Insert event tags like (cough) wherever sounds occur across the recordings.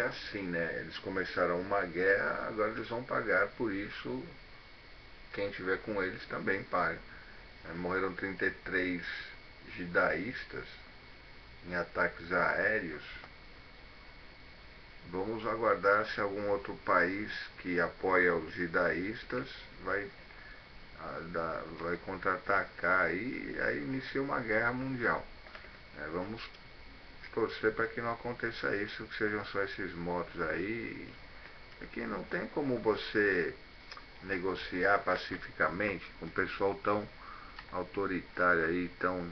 é assim, né? Eles começaram uma guerra, agora eles vão pagar por isso. Quem tiver com eles também paga. É, morreram 33 judaístas em ataques aéreos. Vamos aguardar se algum outro país que apoia os judaístas vai, vai contra-atacar e aí inicia uma guerra mundial. É, vamos torcer para que não aconteça isso, que sejam só esses mortos aí. É que não tem como você negociar pacificamente com um pessoal tão autoritário aí, tão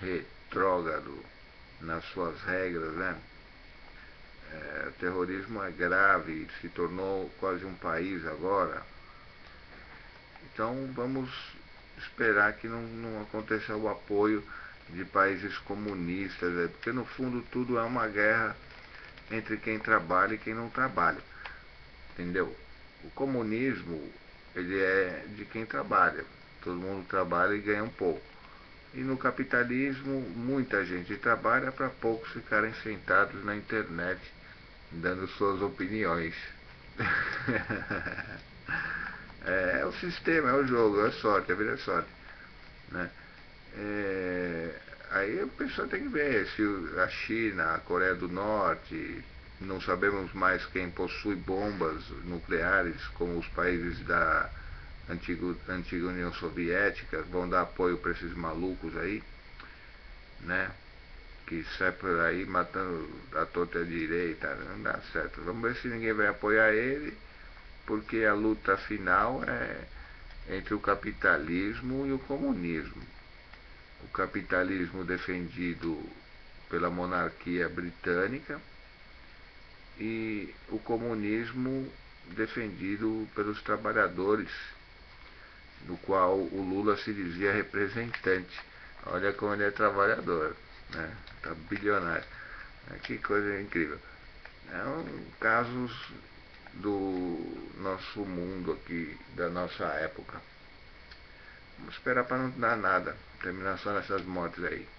retrógrado nas suas regras, né? É, o terrorismo é grave, se tornou quase um país agora. Então vamos esperar que não, não aconteça o apoio de países comunistas, é, porque no fundo tudo é uma guerra entre quem trabalha e quem não trabalha. Entendeu? O comunismo, ele é de quem trabalha. Todo mundo trabalha e ganha um pouco. E no capitalismo, muita gente trabalha para poucos ficarem sentados na internet dando suas opiniões. (laughs) é, é, o sistema, é o jogo, é sorte, a vida é sorte. Né? É, aí a pessoa tem que ver se a China, a Coreia do Norte, não sabemos mais quem possui bombas nucleares, como os países da antiga, antiga União Soviética, vão dar apoio para esses malucos aí, né? Que sai por aí matando a torta direita, não dá certo. Vamos ver se ninguém vai apoiar ele, porque a luta final é entre o capitalismo e o comunismo o capitalismo defendido pela monarquia britânica e o comunismo defendido pelos trabalhadores, no qual o Lula se dizia representante. Olha como ele é trabalhador, né? Tá bilionário. É, que coisa incrível. É um casos do nosso mundo aqui, da nossa época. Vamos esperar para não dar nada. termina sala 6 Matrei.